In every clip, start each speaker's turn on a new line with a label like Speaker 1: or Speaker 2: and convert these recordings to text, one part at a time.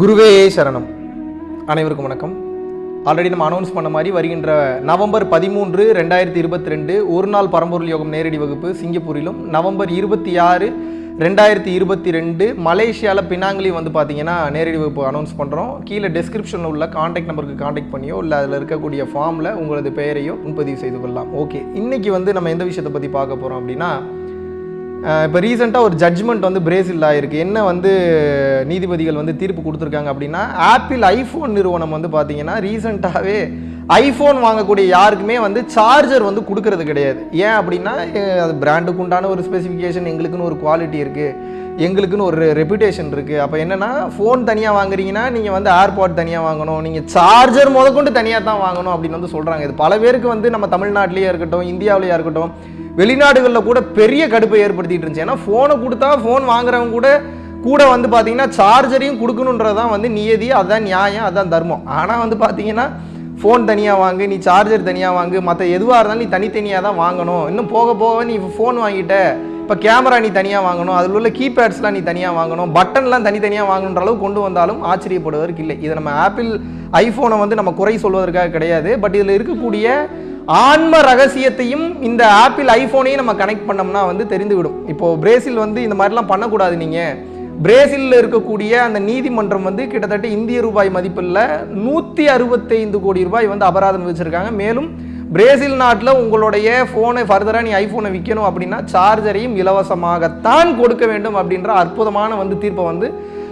Speaker 1: குருவே சரணம். அனைவருக்கும் வணக்கம். ஆல்ரெடி நம்ம அனௌன்ஸ் பண்ண மாதிரி வருகின்ற நவம்பர் பதிமூன்று ரெண்டாயிரத்தி இருபத்தி ரெண்டு ஒரு நாள் பரம்பொருள் யோகம் நேரடி வகுப்பு சிங்கப்பூரிலும் நவம்பர் இருபத்தி ஆறு ரெண்டாயிரத்தி இருபத்தி ரெண்டு மலேசியாவில் பினாங்கிலையும் வந்து பார்த்தீங்கன்னா நேரடி வகுப்பு அனௌன்ஸ் பண்ணுறோம் கீழே டெஸ்கிரிப்ஷனில் உள்ள காண்டாக்ட் நம்பருக்கு காண்டாக்ட் பண்ணியோ இல்லை அதில் இருக்கக்கூடிய ஃபார்மில் உங்களது பெயரையோ முன்பதிவு செய்து கொள்ளலாம். ஓகே இன்னைக்கு வந்து நம்ம எந்த விஷயத்தை பற்றி பார்க்க போகிறோம் அப்படின்னா இப்போ ரீசெண்டாக ஒரு ஜட்ஜ்மெண்ட் வந்து பிரேசில் ஆயிருக்கு. என்ன வந்து நீதிபதிகள் வந்து தீர்ப்பு கொடுத்துருக்காங்க அப்படின்னா ஆப்பிள் ஐஃபோன் நிறுவனம் வந்து பார்த்தீங்கன்னா ரீசெண்டாகவே ஐஃபோன் வாங்கக்கூடிய யாருக்குமே வந்து சார்ஜர் வந்து கொடுக்கறது கிடையாது. ஏன் அப்படின்னா அது பிராண்டுக்கு உண்டான ஒரு ஸ்பெசிஃபிகேஷன் எங்களுக்குன்னு ஒரு குவாலிட்டி இருக்குது எங்களுக்குன்னு ஒரு ரெப்புடேஷன் இருக்குது அப்போ என்னென்னா ஃபோன் தனியாக வாங்குறீங்கன்னா நீங்கள் வந்து ஏர்பாட் தனியாக வாங்கணும். நீங்கள் சார்ஜர் முதற்கொண்டு தனியாக தான் வாங்கணும் அப்படின்னு வந்து சொல்கிறாங்க இது பல பேருக்கு வந்து நம்ம தமிழ்நாட்டிலேயே இருக்கட்டும் இந்தியாவிலேயே இருக்கட்டும் வெளிநாடுகளில் கூட பெரிய கடுப்பை ஏற்படுத்திட்டு இருந்துச்சு. ஏன்னா ஃபோனை கொடுத்தா ஃபோன் வாங்குறவங்க கூட கூட வந்து பார்த்தீங்கன்னா சார்ஜரையும் கொடுக்கணுன்றது தான் வந்து நியதி அதுதான் நியாயம் அதுதான் தர்மம். ஆனால் வந்து பார்த்தீங்கன்னா ஃபோன் தனியாக வாங்கு நீ சார்ஜர் தனியாக வாங்கு மற்ற எதுவாக இருந்தாலும் நீ தனித்தனியாக தான் வாங்கணும். இன்னும் போக போக நீ ஃபோன் வாங்கிட்ட இப்போ கேமரா நீ தனியாக வாங்கணும் அதில் உள்ள கீபேட்ஸ்லாம் நீ தனியாக வாங்கணும் பட்டன்லாம் தனித்தனியாக வாங்கணுன்ற அளவு கொண்டு வந்தாலும் ஆச்சரியப்படுவதற்கு இல்லை. இதை நம்ம ஆப்பிள் ஐஃபோனை வந்து நம்ம குறை சொல்வதற்காக கிடையாது. பட் இதில் இருக்கக்கூடிய ஆன்ம ரகசியத்தையும் இந்த ஆப்பிள் ஐஃபோனையும் நம்ம கனெக்ட் பண்ணோம்னா வந்து தெரிந்துவிடும். இப்போது பிரேசில் வந்து இந்த மாதிரிலாம் பண்ணக்கூடாது நீங்கள் பிரேசிலில் இருக்கக்கூடிய அந்த நீதிமன்றம் வந்து கிட்டத்தட்ட இந்திய ரூபாய் மதிப்பில் நூற்றி அறுபத்தைந்து கோடி ரூபாய் வந்து அபராதம் வச்சுருக்காங்க மேலும் பிரேசில் நாட்டில் உங்களுடைய ஃபோனை ஃபர்தராக நீ ஐஃபோனை விற்கணும் அப்படின்னா சார்ஜரையும் இலவசமாகத்தான் கொடுக்க வேண்டும் அப்படின்ற அற்புதமான வந்து தீர்ப்பை வந்து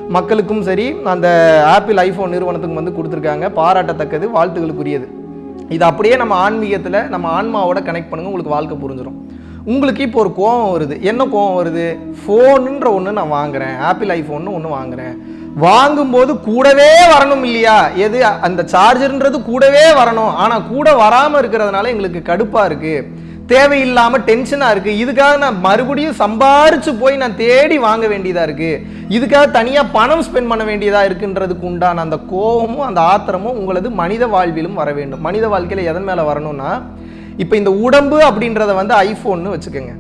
Speaker 1: மக்களுக்கும் சரி அந்த ஆப்பிள் ஐஃபோன் நிறுவனத்துக்கும் வந்து கொடுத்துருக்காங்க. பாராட்டத்தக்கது வாழ்த்துகளுக்குரியது. இது அப்படியே நம்ம ஆன்மீகத்தில் நம்ம ஆன்மாவோட கனெக்ட் பண்ணுங்க உங்களுக்கு வாழ்க்கை புரிஞ்சிடும் உங்களுக்கு இப்போ ஒரு கோவம் வருது. என்ன கோவம் வருது? ஃபோனுன்ற ஒன்று நான் வாங்குறேன். ஆப்பிள் ஐஃபோன்னு ஒன்று வாங்குறேன். வாங்கும்போது கூடவே வரணும் இல்லையா? எது? அந்த சார்ஜர்ன்றது கூடவே வரணும். ஆனால் கூட வராமல் இருக்கிறதுனால எங்களுக்கு கடுப்பாக இருக்குது தேவையில்லாமல் டென்ஷனாக இருக்குது இதுக்காக நான் மறுபடியும் சம்பாரித்து போய் நான் தேடி வாங்க வேண்டியதாக இருக்குது இதுக்காக தனியாக பணம் ஸ்பெண்ட் பண்ண வேண்டியதாக இருக்குன்றதுக்கு உண்டான அந்த கோபமும் அந்த ஆத்திரமும் உங்களது மனித வாழ்விலும் வர வேண்டும். மனித வாழ்க்கையில் எதன் மேலே வரணும்னா இப்போ இந்த உடம்பு அப்படின்றத வந்து ஐஃபோன்னு வச்சுக்கோங்க.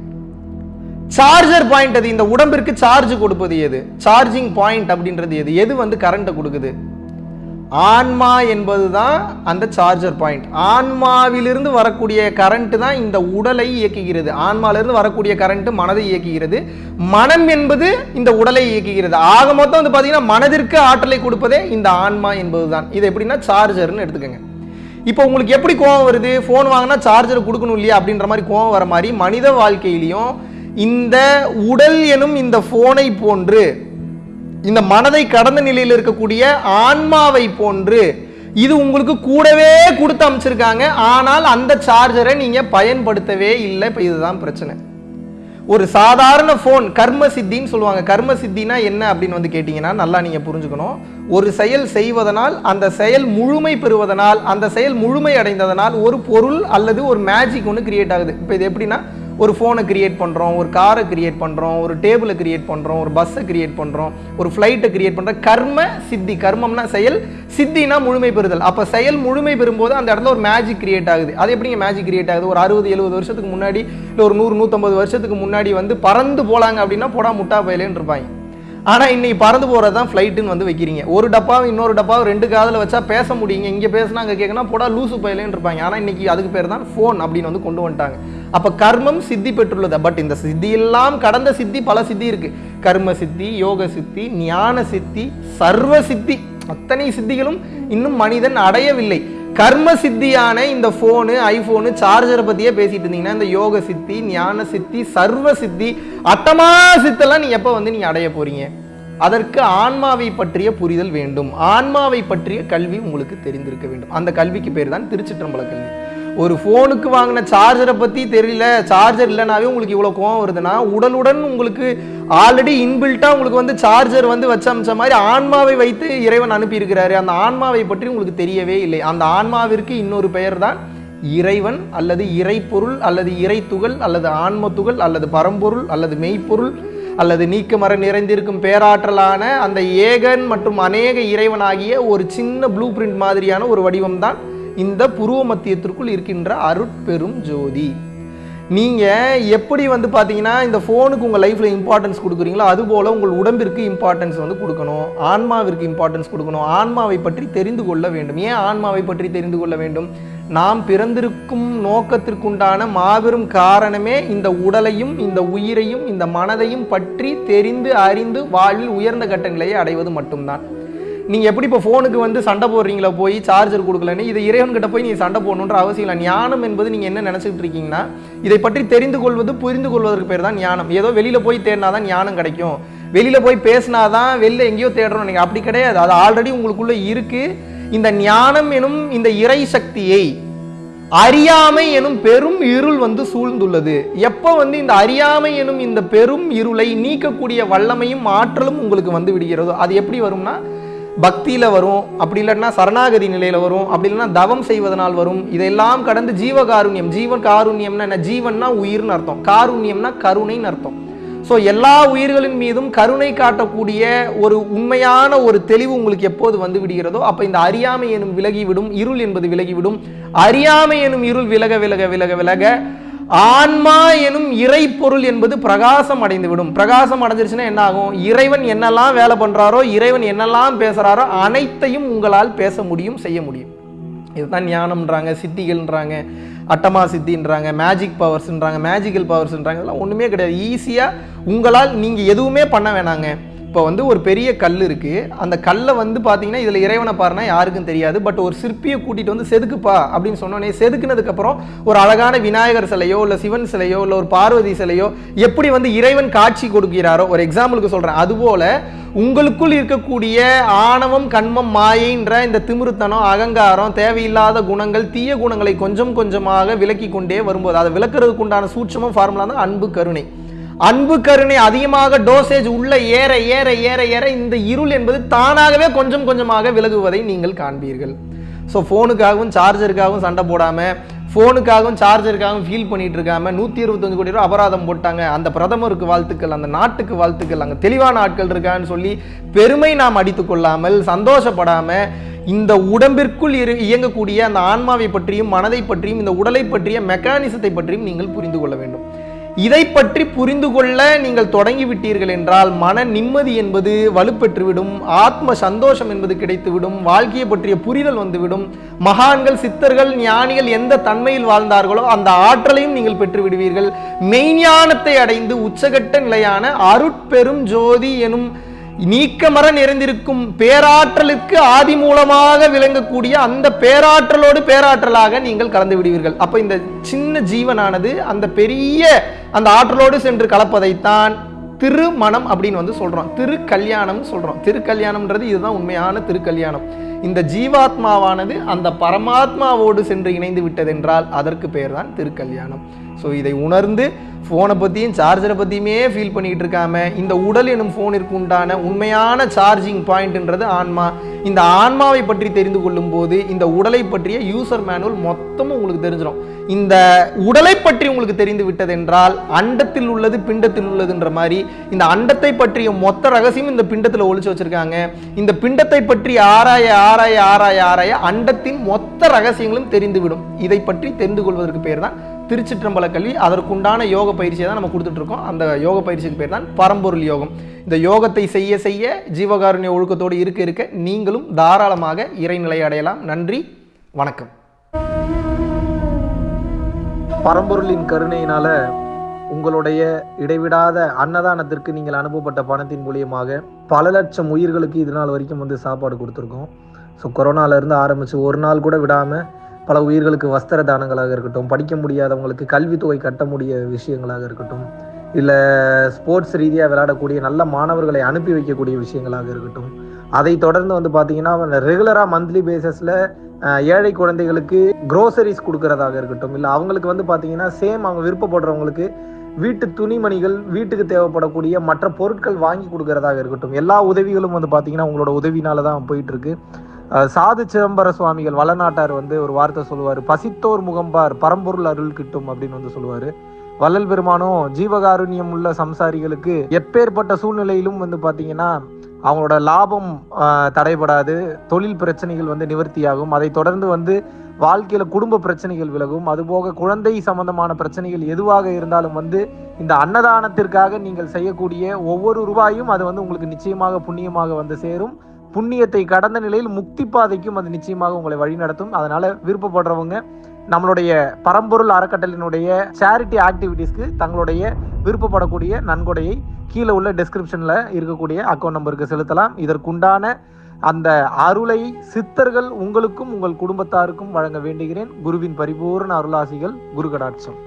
Speaker 1: சார்ஜர் பாயிண்ட் அது இந்த உடம்பிற்கு சார்ஜ் கொடுப்பது எது? சார்ஜிங் பாயிண்ட் அப்படின்றது எது? எது வந்து கரண்ட்டை கொடுக்குது? ஆன்மா என்பது தான் அந்த சார்ஜர் பாயிண்ட் ஆன்மாவிலிருந்து வரக்கூடிய கரண்ட் தான் இந்த உடலை இயக்குகிறது. ஆன்மாவிலிருந்து வரக்கூடிய கரண்ட்டு மனதை இயக்குகிறது. மனம் என்பது இந்த உடலை இயக்குகிறது. ஆக மொத்தம் வந்து பார்த்தீங்கன்னா மனதிற்கு ஆற்றலை கொடுப்பதே இந்த ஆன்மா என்பது தான் இது எப்படின்னா சார்ஜர்னு எடுத்துக்கோங்க. இப்போ உங்களுக்கு எப்படி கோவம் வருது? ஃபோன் வாங்கினா சார்ஜர் கொடுக்கணும் இல்லையா? அப்படின்ற மாதிரி கோவம் வர மாதிரி மனித வாழ்க்கையிலையும் இந்த உடல் எனும் இந்த ஃபோனை போன்று இந்த மனதை கடந்த நிலையில் இருக்கக்கூடிய ஆன்மாவை போன்று இது உங்களுக்கு கூடவே கொடுத்து அமைச்சிருக்காங்க. ஆனால் அந்த சார்ஜரை நீங்கள் பயன்படுத்தவே இல்லை. இப்போ இதுதான் பிரச்சனை. ஒரு சாதாரண ஃபோன் கர்ம சித்தின்னு சொல்லுவாங்க. கர்ம சித்தினா என்ன அப்படின்னு வந்து கேட்டிங்கன்னா நல்லா நீங்கள் புரிஞ்சுக்கணும். ஒரு செயல் செய்வதனால் அந்த செயல் முழுமை பெறுவதனால் அந்த செயல் முழுமை அடைந்ததனால் ஒரு பொருள் அல்லது ஒரு மேஜிக் ஒன்று கிரியேட் ஆகுது. இப்போ இது எப்படின்னா ஒரு ஃபோனை கிரியேட் பண்ணுறோம் ஒரு காரை கிரியேட் பண்ணுறோம் ஒரு டேபிளை கிரியேட் பண்ணுறோம் ஒரு பஸ்ஸை கிரியேட் பண்ணுறோம் ஒரு ஃப்ளைட்டை கிரியேட் பண்ணுறோம் கர்ம சித்தி. கர்மம்னா செயல் சித்தினா முழுமை பெறுதல். அப்போ செயல் முழுமை பெறும்போது அந்த இடத்துல ஒரு மேஜிக் கிரியேட் ஆகுது. அது எப்படிங்க மேஜிக் கிரியேட் ஆகுது? ஒரு அறுபது எழுபது வருஷத்துக்கு முன்னாடி இல்லை ஒரு நூறு நூற்றம்பது வருஷத்துக்கு முன்னாடி வந்து பறந்து போகலாங்க அப்படின்னா போடா முட்டா பயலேன்னு இருப்பாங்க. ஆனால் இன்னைக்கு பறந்து போகிறது தான் ஃப்ளைட்டுன்னு வந்து வைக்கிறீங்க. ஒரு டப்பாவும் இன்னொரு டப்பாவும் ரெண்டு காதில் வச்சா பேச முடியுங்க. இங்கே பேசினா அங்கே கேட்கணும் போடா லூசு பயலேன்னு இருப்பாங்க. ஆனால் இன்னைக்கு அதுக்கு பேர் தான் ஃபோன் அப்படின்னு வந்து கொண்டு வந்துட்டாங்க. அப்போ கர்மம் சித்தி பெற்றுள்ளது. பட் இந்த சித்தியெல்லாம் கடந்த சித்தி பல சித்தி இருக்கு. கர்ம சித்தி யோக சித்தி ஞான சித்தி சர்வ சித்தி. அத்தனை சித்திகளும் இன்னும் மனிதன் அடையவில்லை. கர்ம சித்தியான இந்த ஃபோனு ஐஃபோனு சார்ஜரை பற்றியே பேசிட்டு இருந்தீங்கன்னா இந்த யோக சித்தி ஞான சித்தி சர்வ சித்தி அட்டமா சித்தெல்லாம் நீ எப்போ வந்து நீ அடைய போறீங்க? அதற்கு ஆன்மாவை பற்றிய புரிதல் வேண்டும். ஆன்மாவை பற்றிய கல்வி உங்களுக்கு தெரிந்திருக்க வேண்டும். அந்த கல்விக்கு பேர் தான் திருச்சிற்றம்பல கல்வி. ஒரு ஃபோனுக்கு வாங்கின சார்ஜரை பற்றி தெரியல சார்ஜர் இல்லைனாவே உங்களுக்கு இவ்வளோ கோவம் வருதுன்னா உடனுடன் உங்களுக்கு ஆல்ரெடி இன்பில்ட்டாக உங்களுக்கு வந்து சார்ஜர் வந்து வச்ச அமைச்ச மாதிரி ஆன்மாவை வைத்து இறைவன் அனுப்பியிருக்கிறாரு. அந்த ஆன்மாவை பற்றி உங்களுக்கு தெரியவே இல்லை. அந்த ஆன்மாவிற்கு இன்னொரு பெயர் தான் இறைவன் அல்லது இறைப்பொருள் அல்லது இறைத்துகள் அல்லது ஆன்மத்துகள் அல்லது பரம்பொருள் அல்லது மெய்ப்பொருள் அல்லது நீக்கமர நிறைந்திருக்கும் பேராற்றலான அந்த ஏகன் மற்றும் அநேக இறைவனாகிய ஒரு சின்ன ப்ளூ பிரிண்ட் மாதிரியான ஒரு வடிவம் தான் இந்த புருவ மத்தியத்திற்குள் இருக்கின்ற அருட்பெரும் ஜோதி. நீங்கள் எப்படி வந்து பார்த்தீங்கன்னா இந்த ஃபோனுக்கு உங்கள் லைஃப்பில் இம்பார்ட்டன்ஸ் கொடுக்குறீங்களோ அதுபோல் உங்கள் உடம்பிற்கு இம்பார்ட்டன்ஸ் வந்து கொடுக்கணும். ஆன்மாவிற்கு இம்பார்ட்டன்ஸ் கொடுக்கணும். ஆன்மாவை பற்றி தெரிந்து கொள்ள வேண்டும். ஏன் ஆன்மாவை பற்றி தெரிந்து கொள்ள வேண்டும்? நாம் பிறந்திருக்கும் நோக்கத்திற்குண்டான மாபெரும் காரணமே இந்த உடலையும் இந்த உயிரையும் இந்த மனதையும் பற்றி தெரிந்து அறிந்து வாழ்வில் உயர்ந்த கட்டங்களையே அடைவது மட்டும்தான். நீங்கள் எப்படி இப்போ ஃபோனுக்கு வந்து சண்டை போடுறீங்களா போய் சார்ஜர் கொடுக்கலன்னு இதை இறைவன்கிட்ட போய் நீங்கள் சண்டை போடணுன்ற அவசியம் இல்லை. ஞானம் என்பது நீங்கள் என்ன நினச்சிக்கிட்டு இருக்கீங்கன்னா இதை பற்றி தெரிந்து கொள்வது புரிந்து கொள்வதற்கு பேர் தான் ஞானம். ஏதோ வெளியில் போய் தேடினா தான் ஞானம் கிடைக்கும். வெளியில் போய் பேசினாதான் வெளில எங்கேயோ தேடுறோம் நீங்கள் அப்படி கிடையாது. அது ஆல்ரெடி உங்களுக்குள்ளே இருக்குது இந்த ஞானம் எனும் இந்த இறை சக்தியை அறியாமை எனும் பெரும் இருள் வந்து சூழ்ந்துள்ளது. எப்போ வந்து இந்த அறியாமை எனும் இந்த பெரும் இருளை நீக்கக்கூடிய வல்லமையும் ஆற்றலும் உங்களுக்கு வந்து விடுகிறதோ அது எப்படி வரும்னா பக்தியில் வரும் அப்படி இல்லைன்னா சரணாகதி நிலையில் வரும் அப்படி இல்லைன்னா தவம் செய்வதனால் வரும். இதெல்லாம் கடந்து ஜீவகாருண்யம் ஜீவன் காருண்யம்னா என்ன? ஜீவன்னா உயிர்னு அர்த்தம். காருண்யம்னா கருணைன்னு அர்த்தம். ஸோ எல்லா உயிர்களின் மீதும் கருணை காட்டக்கூடிய ஒரு உண்மையான ஒரு தெளிவு உங்களுக்கு எப்போது வந்து விடுகிறதோ அப்போ இந்த அறியாமை எனும் விலகிவிடும் இருள் என்பது விலகிவிடும் அறியாமை எனும் இருள் விலக விலக விலக விலக ஆன்மா எனும் இறை பொருள் என்பது பிரகாசம் அடைந்துவிடும். பிரகாசம் அடைஞ்சிருச்சுன்னா என்ன ஆகும் இறைவன் என்னெல்லாம் வேலை பண்றாரோ இறைவன் என்னெல்லாம் பேசுறாரோ அனைத்தையும் உங்களால் பேச முடியும் செய்ய முடியும். இதுதான் ஞானம்ன்றாங்க சித்திகள்ன்றாங்க அட்டமா சித்தின்றாங்க மேஜிக் பவர்ஸ்ன்றாங்க மேஜிக்கல் பவர்ஸ்ன்றாங்க இதெல்லாம் ஒன்றுமே கிடையாது. ஈஸியாக உங்களால் நீங்கள் எதுவுமே பண்ண வேணாங்க. இப்போ வந்து ஒரு பெரிய கல் இருக்குது அந்த கல்லை வந்து பார்த்தீங்கன்னா இதில் இறைவனை பாருனா யாருக்கும் தெரியாது. பட் ஒரு சிற்பியை கூட்டிகிட்டு வந்து செதுக்குப்பா அப்படின்னு சொன்னோன்னே செதுக்குனதுக்கப்புறம் ஒரு அழகான விநாயகர் சிலையோ இல்லை சிவன் சிலையோ இல்லை ஒரு பார்வதி சிலையோ எப்படி வந்து இறைவன் காட்சி கொடுக்கிறாரோ ஒரு எக்ஸாம்பிளுக்கு சொல்கிறேன் அதுபோல் உங்களுக்குள் இருக்கக்கூடிய ஆணவம் கண்மம் மாயின்ற இந்த திமிருத்தனம் அகங்காரம் தேவையில்லாத குணங்கள் தீய குணங்களை கொஞ்சம் கொஞ்சமாக விலக்கி கொண்டே வரும்போது அதை விளக்குறதுக்கு உண்டான சூட்சமும் ஃபார்முலா தான் அன்பு கருணை. அன்பு கருணை அதிகமாக டோசேஜ் உள்ள ஏற ஏற ஏற ஏற இந்த இருள் என்பது தானாகவே கொஞ்சம் கொஞ்சமாக விலகுவதை நீங்கள் காண்பீர்கள். ஸோ ஃபோனுக்காகவும் சார்ஜருக்காகவும் சண்டை போடாமல் ஃபோனுக்காகவும் சார்ஜருக்காகவும் ஃபீல் பண்ணிட்டு இருக்காம நூற்றி இருபத்தஞ்சு கோடி ரூபா அபராதம் போட்டாங்க. அந்த பிரதமருக்கு வாழ்த்துக்கள் அந்த நாட்டுக்கு வாழ்த்துக்கள் அங்கே தெளிவான ஆட்கள் இருக்கான்னு சொல்லி பெருமை நாம் அடித்து கொள்ளாமல் சந்தோஷப்படாமல் இந்த உடம்பிற்குள் இரு இயங்கக்கூடிய அந்த ஆன்மாவை பற்றியும் மனதை பற்றியும் இந்த உடலை பற்றிய மெக்கானிசத்தை பற்றியும் நீங்கள் புரிந்து கொள்ள வேண்டும். இதை பற்றி புரிந்து கொள்ள நீங்கள் தொடங்கிவிட்டீர்கள் என்றால் மன நிம்மதி என்பது வலுப்பெற்றுவிடும் ஆத்ம சந்தோஷம் என்பது கிடைத்துவிடும் வாழ்க்கையை பற்றிய புரிதல் வந்துவிடும். மகான்கள் சித்தர்கள் ஞானிகள் எந்த தன்மையில் வாழ்ந்தார்களோ அந்த ஆற்றலையும் நீங்கள் பெற்று விடுவீர்கள் மெய்ஞானத்தை அடைந்து உச்சகட்ட நிலையான அருட்பெரும் ஜோதி எனும் நீக்கமர நிறைந்திருக்கும் பேராற்றலுக்கு ஆதி மூலமாக விளங்கக்கூடிய அந்த பேராற்றலோடு பேராற்றலாக நீங்கள் கலந்து விடுவீர்கள். அப்ப இந்த சின்ன ஜீவனானது அந்த பெரிய அந்த ஆற்றலோடு சென்று கலப்பதைத்தான் திருமணம் அப்படின்னு வந்து சொல்றோம். திருக்கல்யாணம் சொல்றோம். திருக்கல்யாணம்ன்றது இதுதான் உண்மையான திருக்கல்யாணம். இந்த ஜீவாத்மாவானது அந்த பரமாத்மாவோடு சென்று இணைந்து விட்டதென்றால் அதற்கு பெயர் தான் திருக்கல்யாணம். ஸோ இதை உணர்ந்து ஃபோனை பற்றியும் சார்ஜரை பற்றியுமே ஃபீல் பண்ணிக்கிட்டு இருக்காம இந்த உடல் எனும் ஃபோனிற்கு உண்டான உண்மையான சார்ஜிங் பாயிண்ட்ன்றது ஆன்மா. இந்த ஆன்மாவை பற்றி தெரிந்து கொள்ளும் போது இந்த உடலை பற்றிய யூசர் மேனுவல் மொத்தமும் உங்களுக்கு தெரிஞ்சிடும் இந்த உடலை பற்றி உங்களுக்கு தெரிந்து விட்டதென்றால் அண்டத்தில் உள்ளது பிண்டத்தில் உள்ளதுன்ற மாதிரி இந்த அண்டத்தை பற்றிய மொத்த ரகசியம் இந்த பிண்டத்தில் ஒழிச்சு வச்சிருக்காங்க. இந்த பிண்டத்தை பற்றி ஆராய ஆராய ஆராய ஆராய அண்டத்தின் மொத்த ரகசியங்களும் தெரிந்துவிடும். இதை பற்றி தெரிந்து கொள்வதற்கு பேர் தான் திருச்சிற்றம்பல கல்வி அதற்குண்டான யோக பயிற்சியை தான் நம்ம கொடுத்துட்ருக்கோம். அந்த யோக பயிற்சிக்கு பேர் தான் பரம்பொருள் யோகம். இந்த யோகத்தை செய்ய செய்ய ஜீவகாருண்ய ஒழுக்கத்தோடு இருக்க இருக்க நீங்களும் தாராளமாக இறைநிலை அடையலாம். நன்றி வணக்கம். பரம்பொருளின் கருணையினால உங்களுடைய இடைவிடாத அன்னதானத்திற்கு நீங்கள் அனுப்பப்பட்ட பணத்தின் மூலியமாக பல லட்சம் உயிர்களுக்கு இது நாள் வரைக்கும் வந்து சாப்பாடு கொடுத்துருக்கோம். ஸோ கொரோனாவிலேருந்து ஆரம்பித்து ஒரு நாள் கூட விடாமல் பல உயிர்களுக்கு வஸ்திர தானங்களாக இருக்கட்டும் படிக்க முடியாதவங்களுக்கு கல்வித்தொகை கட்ட முடிய விஷயங்களாக இருக்கட்டும் இல்லை ஸ்போர்ட்ஸ் ரீதியாக விளையாடக்கூடிய நல்ல மாணவர்களை அனுப்பி வைக்கக்கூடிய விஷயங்களாக இருக்கட்டும். அதை தொடர்ந்து வந்து பார்த்தீங்கன்னா ரெகுலராக மந்த்லி பேசஸில் ஏழை குழந்தைகளுக்கு க்ரோசரிஸ் கொடுக்கறதாக இருக்கட்டும் இல்லை அவங்களுக்கு வந்து பார்த்தீங்கன்னா சேம் அவங்க விருப்பப்படுறவங்களுக்கு வீட்டு துணிமணிகள் வீட்டுக்கு தேவைப்படக்கூடிய மற்ற பொருட்கள் வாங்கி கொடுக்கறதாக இருக்கட்டும் எல்லா உதவிகளும் வந்து பார்த்தீங்கன்னா உங்களோட உதவினால தான் போயிட்டு இருக்கு. சாது சிதம்பர சுவாமிகள் வளநாட்டார் வந்து ஒரு வார்த்தை சொல்லுவார். பசித்தோர் முகம்பார் பரம்பொருள் அருள் கிட்டும் அப்படின்னு வந்து சொல்லுவார். வள்ளல் பெருமானும் ஜீவகாருண்யம் உள்ள சம்சாரிகளுக்கு எப்பேற்பட்ட சூழ்நிலையிலும் வந்து பார்த்தீங்கன்னா அவங்களோட லாபம் தடைபடாது தொழில் பிரச்சனைகள் வந்து நிவர்த்தியாகும். அதை தொடர்ந்து வந்து
Speaker 2: வாழ்க்கையில் குடும்ப பிரச்சனைகள் விலகும். அதுபோக குழந்தை சம்பந்தமான பிரச்சனைகள் எதுவாக இருந்தாலும் வந்து இந்த அன்னதானத்திற்காக நீங்கள் செய்யக்கூடிய ஒவ்வொரு ரூபாயும் அது வந்து உங்களுக்கு நிச்சயமாக புண்ணியமாக வந்து சேரும். புண்ணியத்தை கடந்த நிலையில் முக்தி பாதைக்கும் அது நிச்சயமாக உங்களை வழிநடத்தும் அதனால விருப்பப்படுறவங்க நம்மளுடைய பரம்பொருள் அறக்கட்டளினுடைய சேரிட்டி ஆக்டிவிட்டீஸ்க்கு தங்களுடைய விருப்பப்படக்கூடிய நன்கொடையை கீழே உள்ள டிஸ்கிரிப்ஷனில் இருக்கக்கூடிய அக்கௌண்ட் நம்பருக்கு செலுத்தலாம். இதற்குண்டான அந்த அருளை சித்தர்கள் உங்களுக்கும் உங்கள் குடும்பத்தாருக்கும் வழங்க வேண்டுகிறேன். குருவின் பரிபூர்ண அருளாசிகள் குரு கடாட்சம்